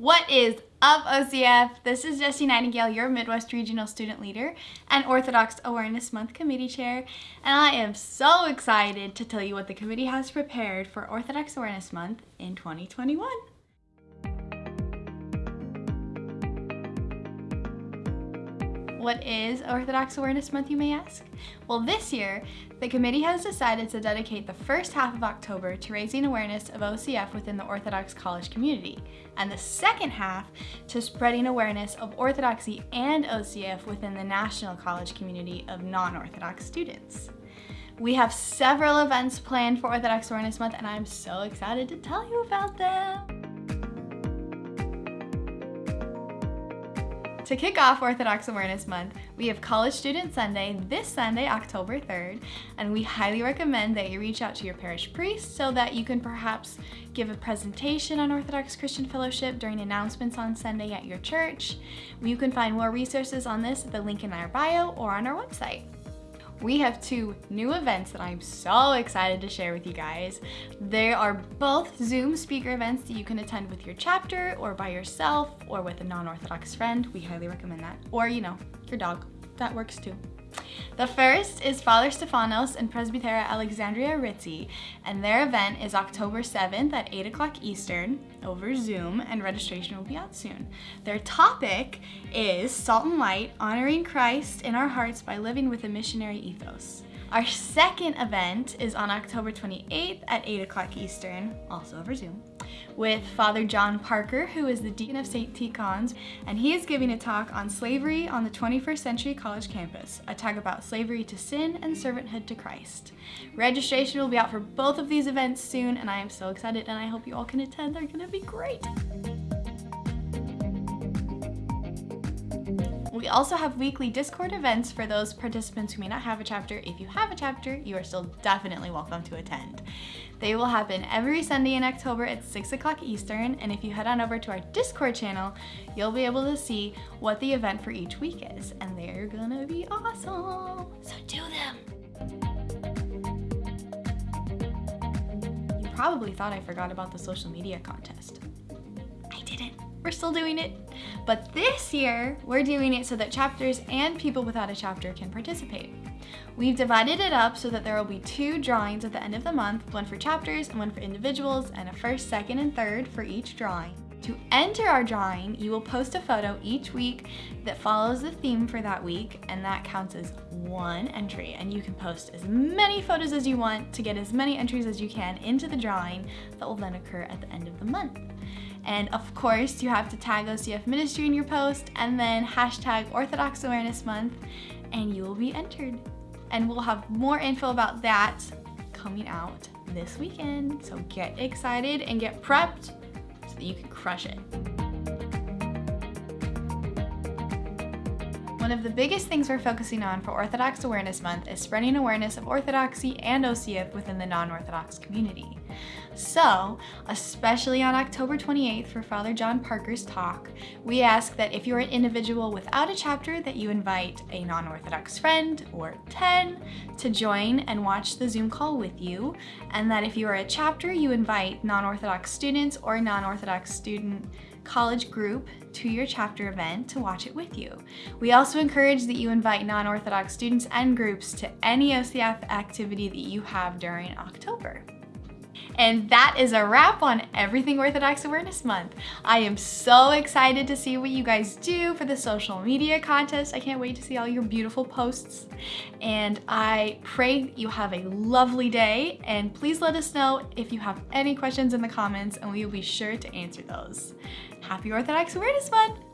What is up, OCF? This is Jessie Nightingale, your Midwest Regional Student Leader and Orthodox Awareness Month Committee Chair, and I am so excited to tell you what the committee has prepared for Orthodox Awareness Month in 2021. What is Orthodox Awareness Month, you may ask? Well, this year, the committee has decided to dedicate the first half of October to raising awareness of OCF within the Orthodox college community, and the second half to spreading awareness of Orthodoxy and OCF within the national college community of non-Orthodox students. We have several events planned for Orthodox Awareness Month, and I'm so excited to tell you about them. To kick off Orthodox Awareness Month, we have College Student Sunday this Sunday, October 3rd, and we highly recommend that you reach out to your parish priest so that you can perhaps give a presentation on Orthodox Christian Fellowship during announcements on Sunday at your church. You can find more resources on this at the link in our bio or on our website we have two new events that I'm so excited to share with you guys. They are both Zoom speaker events that you can attend with your chapter or by yourself or with a non-Orthodox friend. We highly recommend that. Or, you know, your dog. That works too. The first is Father Stephanos and Presbytera Alexandria Ritsi, and their event is October 7th at 8 o'clock Eastern over Zoom, and registration will be out soon. Their topic is Salt and Light, honoring Christ in our hearts by living with a missionary ethos. Our second event is on October 28th at 8 o'clock Eastern, also over Zoom with Father John Parker, who is the Deacon of St. Tikhon's, and he is giving a talk on slavery on the 21st century college campus, a talk about slavery to sin and servanthood to Christ. Registration will be out for both of these events soon, and I am so excited, and I hope you all can attend. They're gonna be great. We also have weekly Discord events for those participants who may not have a chapter. If you have a chapter, you are still definitely welcome to attend. They will happen every Sunday in October at 6 o'clock Eastern, and if you head on over to our Discord channel, you'll be able to see what the event for each week is, and they're gonna be awesome. So do them. You probably thought I forgot about the social media contest. I didn't. We're still doing it. But this year, we're doing it so that chapters and people without a chapter can participate. We've divided it up so that there will be two drawings at the end of the month, one for chapters and one for individuals, and a first, second, and third for each drawing. To enter our drawing, you will post a photo each week that follows the theme for that week, and that counts as one entry. And you can post as many photos as you want to get as many entries as you can into the drawing that will then occur at the end of the month. And of course, you have to tag OCF Ministry in your post and then hashtag Orthodox Awareness Month and you will be entered. And we'll have more info about that coming out this weekend. So get excited and get prepped so that you can crush it. One of the biggest things we're focusing on for Orthodox Awareness Month is spreading awareness of Orthodoxy and OCF within the non-Orthodox community. So, especially on October 28th for Father John Parker's talk, we ask that if you're an individual without a chapter that you invite a non-Orthodox friend or 10 to join and watch the Zoom call with you, and that if you are a chapter, you invite non-Orthodox students or non-Orthodox student college group to your chapter event to watch it with you. We also encourage that you invite non-Orthodox students and groups to any OCF activity that you have during October. And that is a wrap on Everything Orthodox Awareness Month. I am so excited to see what you guys do for the social media contest. I can't wait to see all your beautiful posts. And I pray you have a lovely day and please let us know if you have any questions in the comments and we will be sure to answer those. Happy Orthodox Awareness Month!